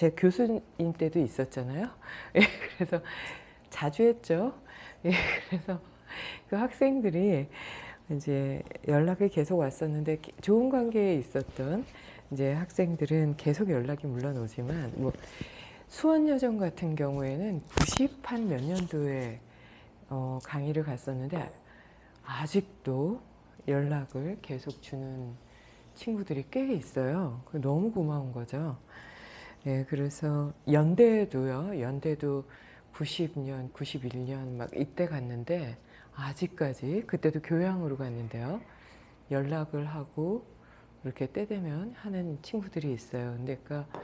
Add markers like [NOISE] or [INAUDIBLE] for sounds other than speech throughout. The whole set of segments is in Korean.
제 교수님 때도 있었잖아요. [LAUGHS] 예, 그래서 자주 했죠. 예, 그래서 그 학생들이 이제 연락이 계속 왔었는데 좋은 관계에 있었던 이제 학생들은 계속 연락이 물론 오지만 뭐 수원여정 같은 경우에는 90한 몇 년도에 어, 강의를 갔었는데 아직도 연락을 계속 주는 친구들이 꽤 있어요. 너무 고마운 거죠. 예, 그래서 연대도요. 연대도 90년, 91년 막 이때 갔는데 아직까지 그때도 교양으로 갔는데요. 연락을 하고 이렇게 때 되면 하는 친구들이 있어요. 근데 그러니까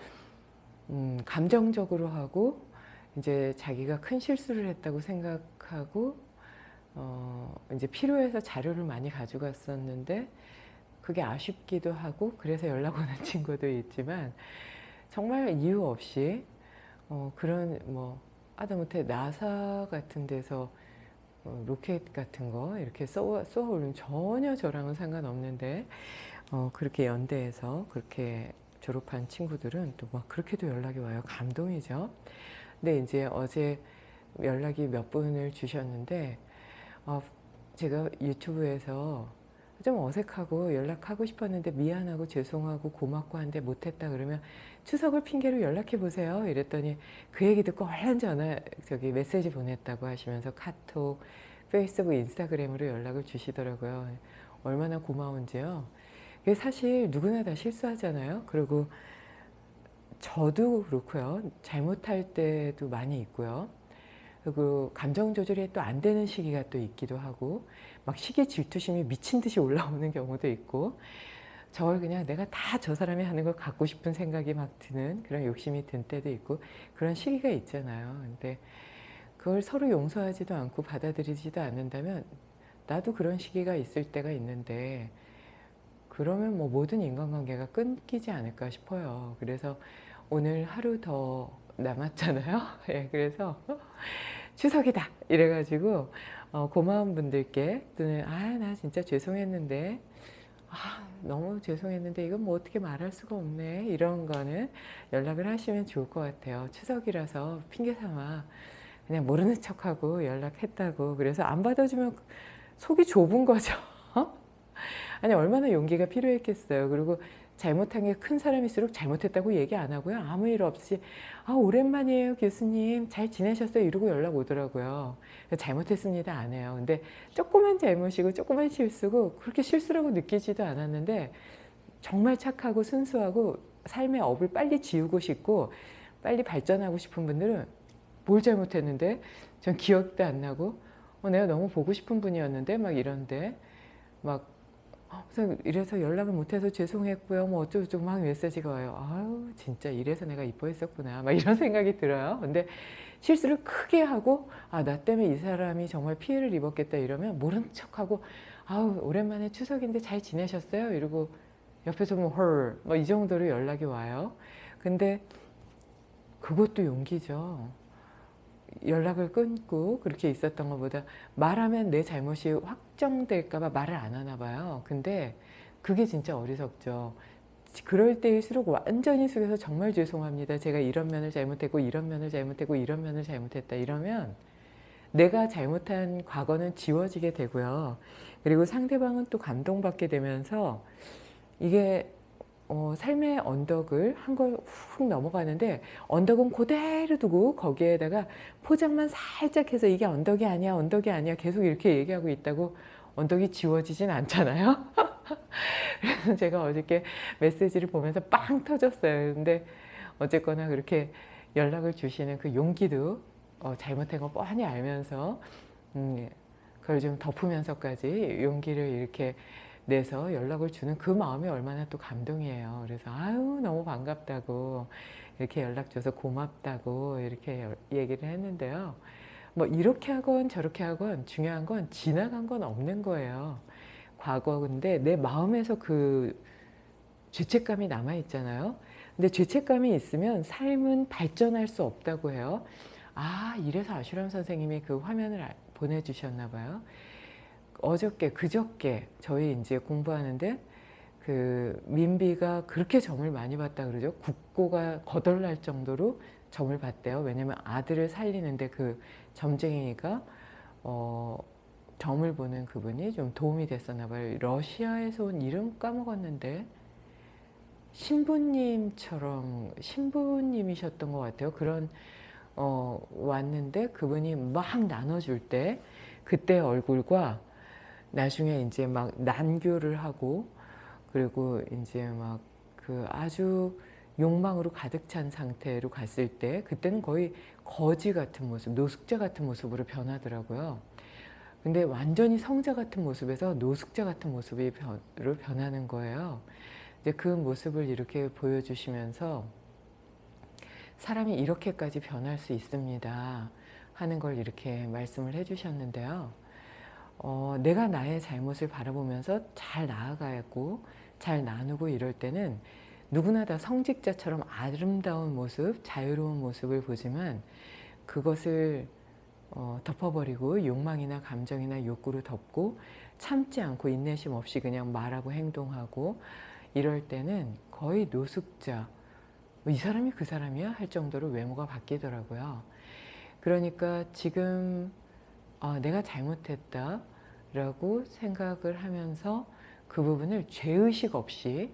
음, 감정적으로 하고 이제 자기가 큰 실수를 했다고 생각하고 어, 이제 필요해서 자료를 많이 가져갔었는데 그게 아쉽기도 하고 그래서 연락 오는 [LAUGHS] 친구도 있지만 정말 이유 없이 어, 그런 뭐 하다못해 나사 같은 데서 어, 로켓 같은 거 이렇게 쏘아, 쏘아 올리면 전혀 저랑은 상관없는데 어, 그렇게 연대에서 그렇게 졸업한 친구들은 또 막 그렇게도 연락이 와요. 감동이죠. 근데 이제 어제 연락이 몇 분을 주셨는데 어, 제가 유튜브에서 좀 어색하고 연락하고 싶었는데 미안하고 죄송하고 고맙고 한데 못했다 그러면 추석을 핑계로 연락해 보세요. 이랬더니 그 얘기 듣고 얼른 전화 저기 메시지 보냈다고 하시면서 카톡 페이스북 인스타그램으로 연락을 주시더라고요. 얼마나 고마운지요. 이게 사실 누구나 다 실수하잖아요. 그리고 저도 그렇고요. 잘못할 때도 많이 있고요 그리고 감정 조절이 또 안 되는 시기가 또 있기도 하고 막 시기 질투심이 미친 듯이 올라오는 경우도 있고 저걸 그냥 내가 다 저 사람이 하는 걸 갖고 싶은 생각이 막 드는 그런 욕심이 든 때도 있고 그런 시기가 있잖아요. 근데 그걸 서로 용서하지도 않고 받아들이지도 않는다면 나도 그런 시기가 있을 때가 있는데 그러면 뭐 모든 인간관계가 끊기지 않을까 싶어요. 그래서 오늘 하루 더 남았잖아요. [LAUGHS] 예, 그래서 추석이다. 이래가지고 어, 고마운 분들께 또는 아 나 진짜 죄송했는데 아 너무 죄송했는데 이건 뭐 어떻게 말할 수가 없네. 이런 거는 연락을 하시면 좋을 것 같아요. 추석이라서 핑계 삼아 그냥 모르는 척하고 연락했다고. 그래서 안 받아주면 속이 좁은 거죠. [LAUGHS] 아니 얼마나 용기가 필요했겠어요. 그리고 잘못한 게 큰 사람일수록 잘못했다고 얘기 안 하고요. 아무 일 없이 아 오랜만이에요 교수님 잘 지내셨어요 이러고 연락 오더라고요. 잘못했습니다 안 해요. 근데 조그만 잘못이고 조그만 실수고 그렇게 실수라고 느끼지도 않았는데 정말 착하고 순수하고 삶의 업을 빨리 지우고 싶고 빨리 발전하고 싶은 분들은 뭘 잘못했는데 전 기억도 안 나고 어, 내가 너무 보고 싶은 분이었는데 막 이런데 막 그래서 이래서 연락을 못해서 죄송했고요. 뭐 어쩌고저쩌고 막 메시지가 와요. 아유 진짜 이래서 내가 이뻐했었구나. 막 이런 [LAUGHS] 생각이 들어요. 근데 실수를 크게 하고 아 나 때문에 이 사람이 정말 피해를 입었겠다 이러면 모른 척하고 아우 오랜만에 추석인데 잘 지내셨어요? 이러고 옆에서 뭐헐 뭐 이 정도로 연락이 와요. 근데 그것도 용기죠. 연락을 끊고 그렇게 있었던 것보다 말하면 내 잘못이 확정될까봐 말을 안 하나 봐요. 근데 그게 진짜 어리석죠. 그럴 때일수록 완전히 숙여서 정말 죄송합니다. 제가 이런 면을 잘못했고 이런 면을 잘못했고 이런 면을 잘못했다 이러면 내가 잘못한 과거는 지워지게 되고요. 그리고 상대방은 또 감동받게 되면서 이게 어, 삶의 언덕을 한 걸 훅 넘어가는데 언덕은 그대로 두고 거기에다가 포장만 살짝 해서 이게 언덕이 아니야 언덕이 아니야 계속 이렇게 얘기하고 있다고 언덕이 지워지진 않잖아요. [LAUGHS] 그래서 제가 어저께 메시지를 보면서 빵 터졌어요. 근데 어쨌거나 그렇게 연락을 주시는 그 용기도 어, 잘못한 거 뻔히 알면서 음, 그걸 좀 덮으면서까지 용기를 이렇게 내서 연락을 주는 그 마음이 얼마나 또 감동이에요. 그래서 아유 너무 반갑다고 이렇게 연락 줘서 고맙다고 이렇게 얘기를 했는데요. 뭐 이렇게 하건 저렇게 하건 중요한 건 지나간 건 없는 거예요. 과거인데 내 마음에서 그 죄책감이 남아 있잖아요. 근데 죄책감이 있으면 삶은 발전할 수 없다고 해요. 아 이래서 아슈람 선생님이 그 화면을 보내주셨나 봐요. 어저께 그저께 저희 이제 공부하는데 그 민비가 그렇게 점을 많이 봤다 그러죠. 국고가 거덜날 정도로 점을 봤대요. 왜냐면 아들을 살리는데 그 점쟁이가 어, 점을 보는 그분이 좀 도움이 됐었나 봐요. 러시아에서 온 이름 까먹었는데 신부님처럼 신부님이셨던 것 같아요. 그런 어, 왔는데 그분이 막 나눠줄 때 그때 얼굴과 나중에 이제 막 난교를 하고 그리고 이제 막 그 아주 욕망으로 가득 찬 상태로 갔을 때 그때는 거의 거지 같은 모습, 노숙자 같은 모습으로 변하더라고요. 근데 완전히 성자 같은 모습에서 노숙자 같은 모습으로 변하는 거예요. 이제 그 모습을 이렇게 보여주시면서 사람이 이렇게까지 변할 수 있습니다 하는 걸 이렇게 말씀을 해주셨는데요. 어, 내가 나의 잘못을 바라보면서 잘 나아가고 잘 나누고 이럴 때는 누구나 다 성직자처럼 아름다운 모습, 자유로운 모습을 보지만 그것을 어, 덮어버리고 욕망이나 감정이나 욕구로 덮고 참지 않고 인내심 없이 그냥 말하고 행동하고 이럴 때는 거의 노숙자 뭐이 사람이 그 사람이야 할 정도로 외모가 바뀌더라고요. 그러니까 지금 어, 내가 잘못했다 라고 생각을 하면서 그 부분을 죄의식 없이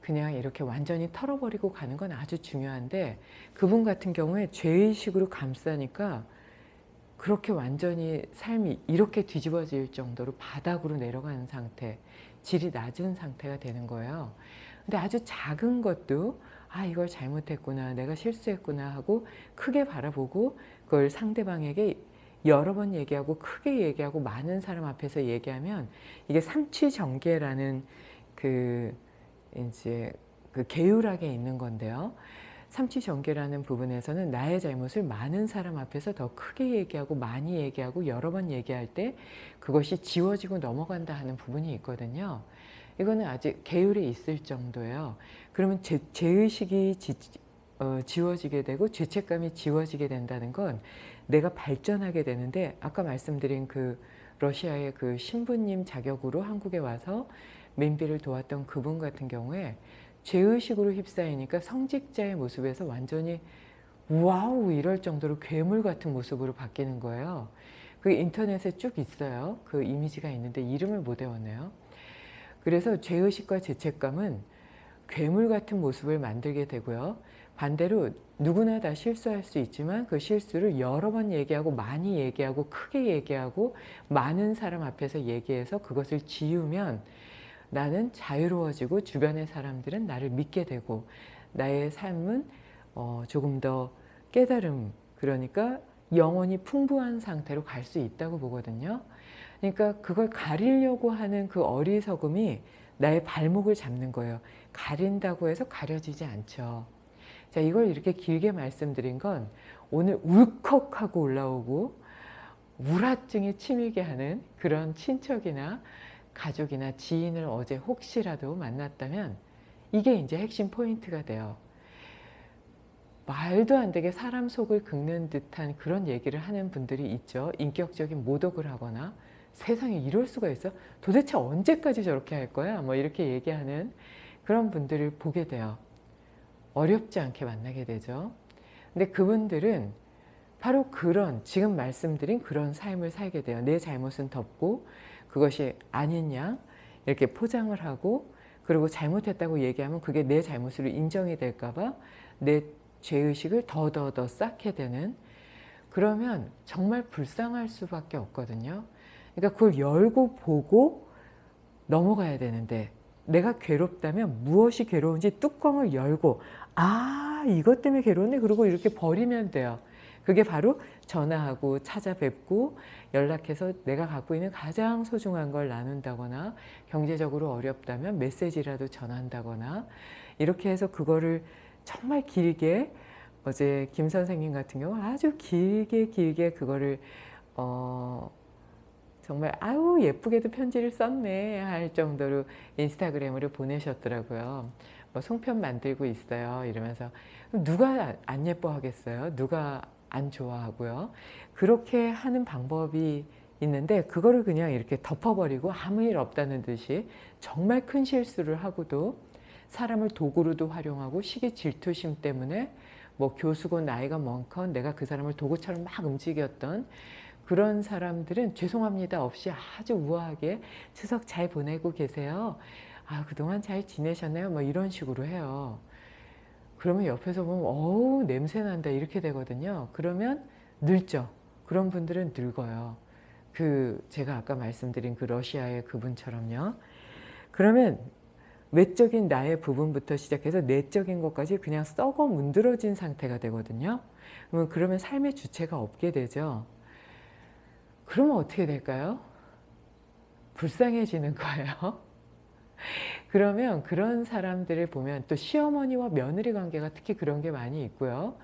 그냥 이렇게 완전히 털어버리고 가는 건 아주 중요한데 그분 같은 경우에 죄의식으로 감싸니까 그렇게 완전히 삶이 이렇게 뒤집어질 정도로 바닥으로 내려가는 상태 질이 낮은 상태가 되는 거예요. 근데 아주 작은 것도 아 이걸 잘못했구나 내가 실수했구나 하고 크게 바라보고 그걸 상대방에게 여러 번 얘기하고 크게 얘기하고 많은 사람 앞에서 얘기하면 이게 삼취정계라는 그 이제 그 계율하게 있는 건데요. 삼취정계라는 부분에서는 나의 잘못을 많은 사람 앞에서 더 크게 얘기하고 많이 얘기하고 여러 번 얘기할 때 그것이 지워지고 넘어간다 하는 부분이 있거든요. 이거는 아직 계율에 있을 정도예요. 그러면 제, 죄의식이 지, 어, 지워지게 되고 죄책감이 지워지게 된다는 건 내가 발전하게 되는데 아까 말씀드린 그 러시아의 그 신부님 자격으로 한국에 와서 맨비를 도왔던 그분 같은 경우에 죄의식으로 휩싸이니까 성직자의 모습에서 완전히 와우 이럴 정도로 괴물 같은 모습으로 바뀌는 거예요. 그 인터넷에 쭉 있어요. 그 이미지가 있는데 이름을 못 외웠네요. 그래서 죄의식과 죄책감은 괴물 같은 모습을 만들게 되고요. 반대로 누구나 다 실수할 수 있지만 그 실수를 여러 번 얘기하고 많이 얘기하고 크게 얘기하고 많은 사람 앞에서 얘기해서 그것을 지우면 나는 자유로워지고 주변의 사람들은 나를 믿게 되고 나의 삶은 어 조금 더 깨달음 그러니까 영혼이 풍부한 상태로 갈 수 있다고 보거든요. 그러니까 그걸 가리려고 하는 그 어리석음이 나의 발목을 잡는 거예요. 가린다고 해서 가려지지 않죠. 자, 이걸 이렇게 길게 말씀드린 건 오늘 울컥하고 올라오고 우라증이 치밀게 하는 그런 친척이나 가족이나 지인을 어제 혹시라도 만났다면 이게 이제 핵심 포인트가 돼요. 말도 안 되게 사람 속을 긁는 듯한 그런 얘기를 하는 분들이 있죠. 인격적인 모독을 하거나 세상에 이럴 수가 있어? 도대체 언제까지 저렇게 할 거야? 뭐 이렇게 얘기하는 그런 분들을 보게 돼요. 어렵지 않게 만나게 되죠. 근데 그분들은 바로 그런 지금 말씀드린 그런 삶을 살게 돼요. 내 잘못은 덮고 그것이 아닌 양 이렇게 포장을 하고 그리고 잘못했다고 얘기하면 그게 내 잘못으로 인정이 될까 봐 내 죄의식을 더더더 쌓게 되는 그러면 정말 불쌍할 수밖에 없거든요. 그러니까 그걸 열고 보고 넘어가야 되는데 내가 괴롭다면 무엇이 괴로운지 뚜껑을 열고 아 이것 때문에 괴로웠네 그러고 이렇게 버리면 돼요. 그게 바로 전화하고 찾아뵙고 연락해서 내가 갖고 있는 가장 소중한 걸 나눈다거나 경제적으로 어렵다면 메시지라도 전한다거나 이렇게 해서 그거를 정말 길게 어제 김 선생님 같은 경우 아주 길게 길게 그거를 어 정말 아우 예쁘게도 편지를 썼네 할 정도로 인스타그램으로 보내셨더라고요. 뭐 송편 만들고 있어요 이러면서 누가 안 예뻐 하겠어요? 누가 안 좋아하고요. 그렇게 하는 방법이 있는데 그거를 그냥 이렇게 덮어버리고 아무 일 없다는 듯이 정말 큰 실수를 하고도 사람을 도구로도 활용하고 시기 질투심 때문에 뭐 교수고 나이가 많건 내가 그 사람을 도구처럼 막 움직였던 그런 사람들은 죄송합니다 없이 아주 우아하게 추석 잘 보내고 계세요. 아 그동안 잘 지내셨나요? 뭐 이런 식으로 해요. 그러면 옆에서 보면 어우 냄새 난다 이렇게 되거든요. 그러면 늙죠. 그런 분들은 늙어요. 그 제가 아까 말씀드린 그 러시아의 그분처럼요. 그러면 외적인 나의 부분부터 시작해서 내적인 것까지 그냥 썩어 문드러진 상태가 되거든요. 그러면 삶의 주체가 없게 되죠. 그러면 어떻게 될까요? 불쌍해지는 거예요. [LAUGHS] 그러면 그런 사람들을 보면 또 시어머니와 며느리 관계가 특히 그런 게 많이 있고요.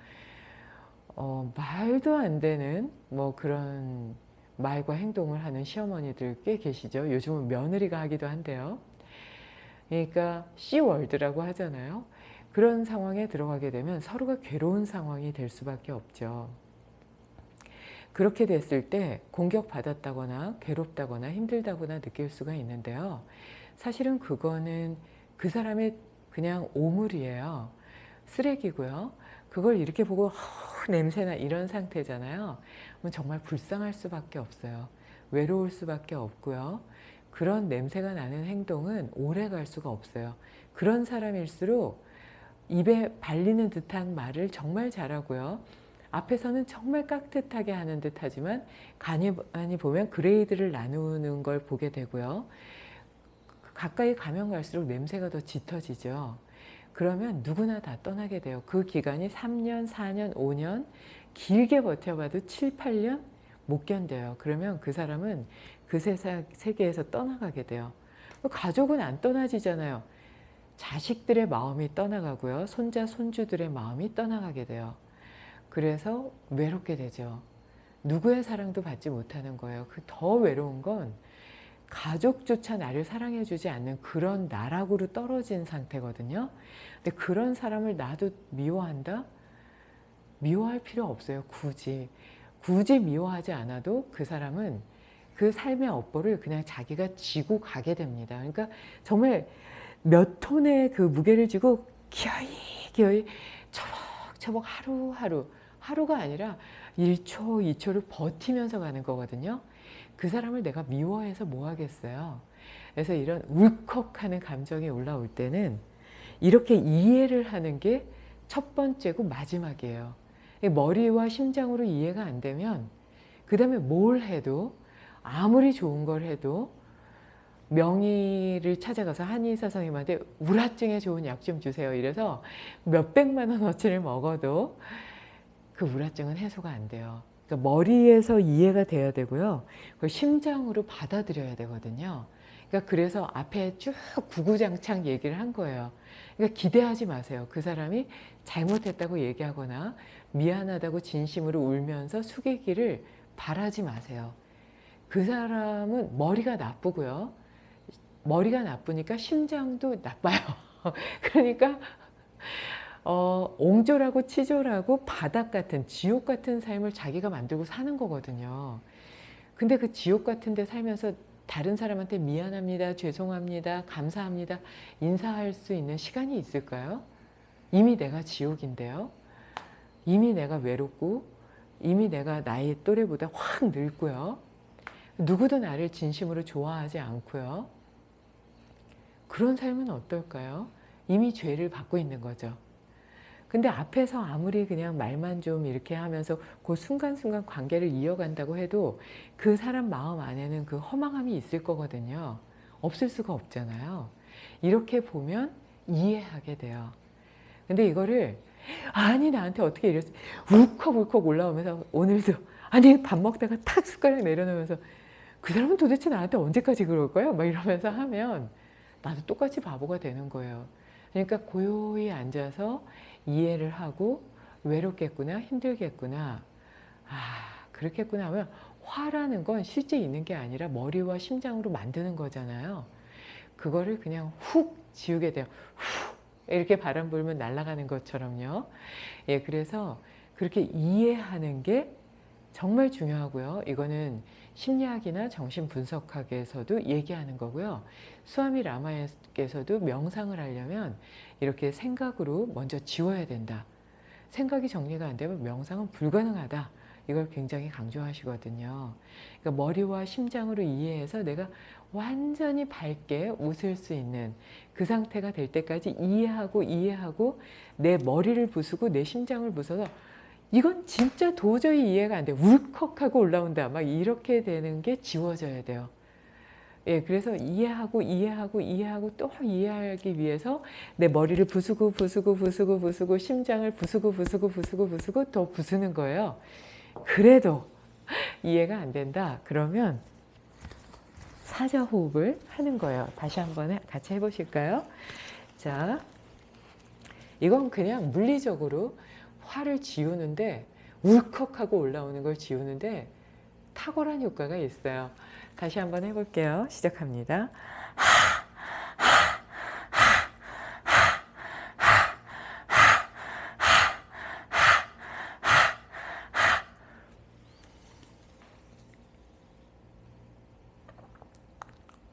어, 말도 안 되는 뭐 그런 말과 행동을 하는 시어머니들 꽤 계시죠. 요즘은 며느리가 하기도 한데요. 그러니까 C월드라고 하잖아요. 그런 상황에 들어가게 되면 서로가 괴로운 상황이 될 수밖에 없죠. 그렇게 됐을 때 공격받았다거나 괴롭다거나 힘들다거나 느낄 수가 있는데요. 사실은 그거는 그 사람의 그냥 오물이에요. 쓰레기고요. 그걸 이렇게 보고 허, 냄새나 이런 상태잖아요. 그럼 정말 불쌍할 수밖에 없어요. 외로울 수밖에 없고요. 그런 냄새가 나는 행동은 오래 갈 수가 없어요. 그런 사람일수록 입에 발리는 듯한 말을 정말 잘하고요. 앞에서는 정말 깍듯하게 하는 듯 하지만 간이 보면 그레이드를 나누는 걸 보게 되고요. 가까이 가면 갈수록 냄새가 더 짙어지죠. 그러면 누구나 다 떠나게 돼요. 그 기간이 3년, 4년, 5년, 길게 버텨봐도 7, 8년 못 견뎌요. 그러면 그 사람은 그 세상, 세계에서 떠나가게 돼요. 가족은 안 떠나지잖아요. 자식들의 마음이 떠나가고요. 손자, 손주들의 마음이 떠나가게 돼요. 그래서 외롭게 되죠. 누구의 사랑도 받지 못하는 거예요. 그 더 외로운 건 가족조차 나를 사랑해주지 않는 그런 나락으로 떨어진 상태거든요. 근데 그런 사람을 나도 미워한다? 미워할 필요 없어요. 굳이. 굳이 미워하지 않아도 그 사람은 그 삶의 업보를 그냥 자기가 지고 가게 됩니다. 그러니까 정말 몇 톤의 그 무게를 지고 기어이 기어이 처벅처벅 하루하루 하루가 아니라 1초, 2초를 버티면서 가는 거거든요. 그 사람을 내가 미워해서 뭐 하겠어요. 그래서 이런 울컥하는 감정이 올라올 때는 이렇게 이해를 하는 게 첫 번째고 마지막이에요. 머리와 심장으로 이해가 안 되면 그 다음에 뭘 해도 아무리 좋은 걸 해도 명의를 찾아가서 한의사 선생님한테 우라증에 좋은 약 좀 주세요. 이래서 몇백만 원어치를 먹어도 그 우라증은 해소가 안 돼요. 그러니까 머리에서 이해가 돼야 되고요. 그걸 심장으로 받아들여야 되거든요. 그러니까 그래서 앞에 쭉 구구장창 얘기를 한 거예요. 그러니까 기대하지 마세요. 그 사람이 잘못했다고 얘기하거나 미안하다고 진심으로 울면서 숙이기를 바라지 마세요. 그 사람은 머리가 나쁘고요. 머리가 나쁘니까 심장도 나빠요. [LAUGHS] 그러니까 어, 옹졸하고 치졸하고 바닥 같은 지옥 같은 삶을 자기가 만들고 사는 거거든요. 근데 그 지옥 같은 데 살면서 다른 사람한테 미안합니다, 죄송합니다, 감사합니다 인사할 수 있는 시간이 있을까요? 이미 내가 지옥인데요. 이미 내가 외롭고 이미 내가 나의 또래보다 확 늙고요. 누구도 나를 진심으로 좋아하지 않고요. 그런 삶은 어떨까요? 이미 죄를 받고 있는 거죠. 근데 앞에서 아무리 그냥 말만 좀 이렇게 하면서 그 순간순간 관계를 이어간다고 해도 그 사람 마음 안에는 그 허망함이 있을 거거든요. 없을 수가 없잖아요. 이렇게 보면 이해하게 돼요. 근데 이거를 아니 나한테 어떻게 이랬어 울컥울컥 올라오면서 오늘도 아니 밥 먹다가 탁 숟가락 내려놓으면서 그 사람은 도대체 나한테 언제까지 그럴 거야? 막 이러면서 하면 나도 똑같이 바보가 되는 거예요. 그러니까 고요히 앉아서 이해를 하고 외롭겠구나 힘들겠구나. 아 그렇겠구나 하면 화라는 건 실제 있는 게 아니라 머리와 심장으로 만드는 거잖아요. 그거를 그냥 훅 지우게 돼요. 훅! 이렇게 바람 불면 날아가는 것처럼요. 예 그래서 그렇게 이해하는 게 정말 중요하고요 이거는 심리학이나 정신분석학에서도 얘기하는 거고요. 수아미 라마에서도 명상을 하려면 이렇게 생각으로 먼저 지워야 된다. 생각이 정리가 안 되면 명상은 불가능하다. 이걸 굉장히 강조하시거든요. 그러니까 머리와 심장으로 이해해서 내가 완전히 밝게 웃을 수 있는 그 상태가 될 때까지 이해하고 이해하고 내 머리를 부수고 내 심장을 부숴서 이건 진짜 도저히 이해가 안 돼. 울컥하고 올라온다. 막 이렇게 되는 게 지워져야 돼요. 예, 그래서 이해하고 이해하고 이해하고 또 이해하기 위해서 내 머리를 부수고 부수고 부수고 부수고 심장을 부수고 부수고 부수고 부수고 더 부수는 거예요. 그래도 이해가 안 된다. 그러면 사자호흡을 하는 거예요. 다시 한번 같이 해보실까요? 자, 이건 그냥 물리적으로 화를 지우는데 울컥하고 올라오는 걸 지우는데 탁월한 효과가 있어요. 다시 한번 해볼게요. 시작합니다.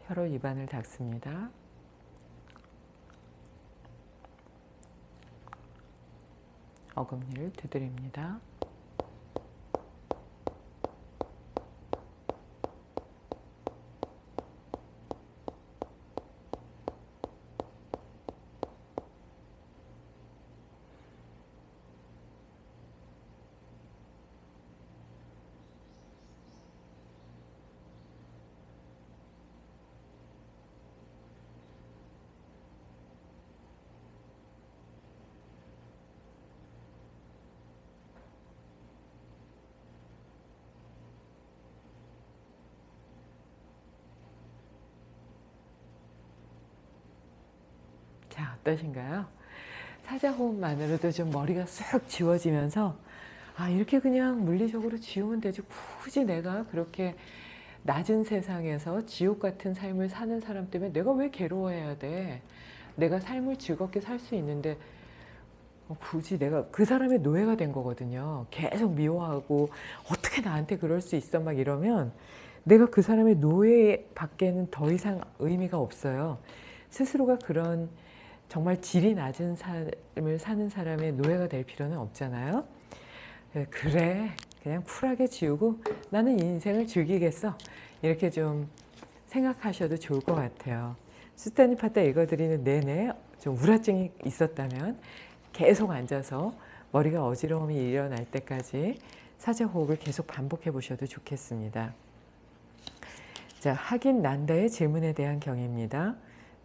혀로 입안을 닦습니다. 어금니를 두드립니다. 자, 어떠신가요? 사자호흡만으로도 좀 머리가 쑥 지워지면서 아, 이렇게 그냥 물리적으로 지우면 되지. 굳이 내가 그렇게 낮은 세상에서 지옥 같은 삶을 사는 사람 때문에 내가 왜 괴로워해야 돼? 내가 삶을 즐겁게 살 수 있는데 어, 굳이 내가 그 사람의 노예가 된 거거든요. 계속 미워하고 어떻게 나한테 그럴 수 있어 막 이러면 내가 그 사람의 노예 밖에는 더 이상 의미가 없어요. 스스로가 그런 정말 질이 낮은 삶을 사는 사람의 노예가 될 필요는 없잖아요. 그래 그냥 쿨하게 지우고 나는 인생을 즐기겠어 이렇게 좀 생각하셔도 좋을 것 같아요. 수타니 파타 읽어드리는 내내 좀 우라증이 있었다면 계속 앉아서 머리가 어지러움이 일어날 때까지 사자호흡을 계속 반복해 보셔도 좋겠습니다. 자, 하긴 난다의 질문에 대한 경입니다.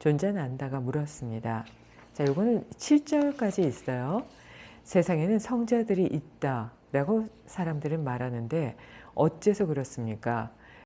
존재 난다가 물었습니다. 자, 요거는 7절까지 있어요. 세상에는 성자들이 있다 라고 사람들은 말하는데 어째서 그렇습니까?